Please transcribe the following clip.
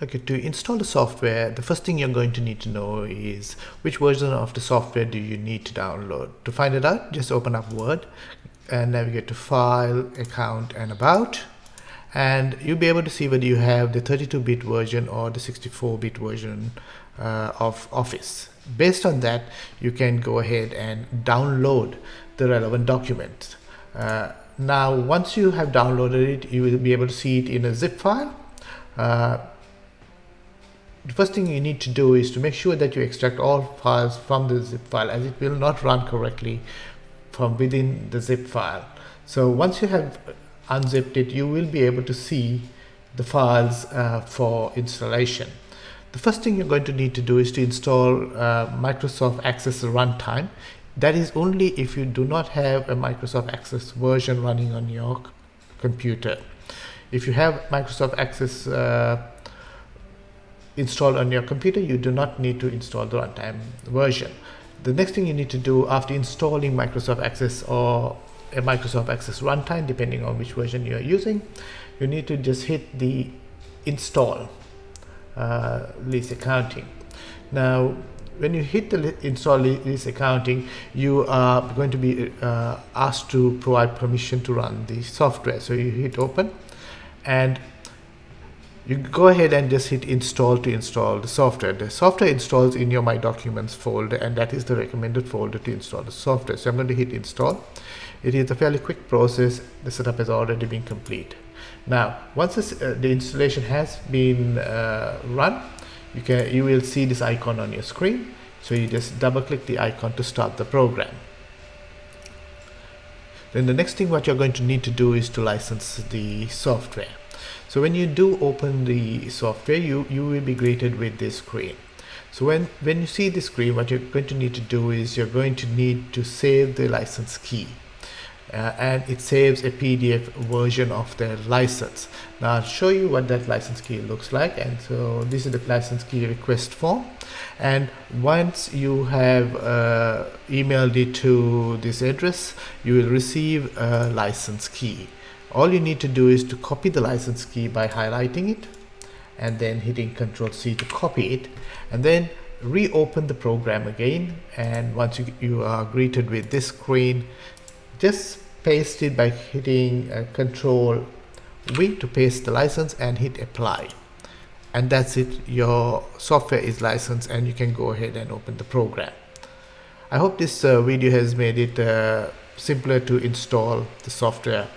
Okay, to install the software, the first thing you're going to need to know is which version of the software do you need to download. To find it out, just open up Word and navigate to File, Account and About and you'll be able to see whether you have the 32-bit version or the 64-bit version uh, of Office. Based on that, you can go ahead and download the relevant document. Uh, now, once you have downloaded it, you will be able to see it in a zip file. Uh, the first thing you need to do is to make sure that you extract all files from the zip file as it will not run correctly from within the zip file. So once you have unzipped it, you will be able to see the files uh, for installation. The first thing you're going to need to do is to install uh, Microsoft Access Runtime. That is only if you do not have a Microsoft Access version running on your computer. If you have Microsoft Access uh, installed on your computer, you do not need to install the runtime version. The next thing you need to do after installing Microsoft Access or a Microsoft Access runtime, depending on which version you are using, you need to just hit the install uh, lease accounting. Now, when you hit the install lease accounting, you are going to be uh, asked to provide permission to run the software. So you hit open and you go ahead and just hit install to install the software. The software installs in your My Documents folder and that is the recommended folder to install the software. So I'm going to hit install. It is a fairly quick process. The setup has already been complete. Now, once this, uh, the installation has been uh, run, you can you will see this icon on your screen. So you just double click the icon to start the program. Then the next thing what you're going to need to do is to license the software. So when you do open the software, you, you will be greeted with this screen. So when, when you see this screen, what you're going to need to do is you're going to need to save the license key. Uh, and it saves a PDF version of the license. Now I'll show you what that license key looks like and so this is the license key request form and once you have uh, emailed it to this address you will receive a license key all you need to do is to copy the license key by highlighting it and then hitting Ctrl C to copy it and then reopen the program again. And once you, you are greeted with this screen just paste it by hitting uh, Ctrl V to paste the license and hit apply. And that's it. Your software is licensed and you can go ahead and open the program. I hope this uh, video has made it uh, simpler to install the software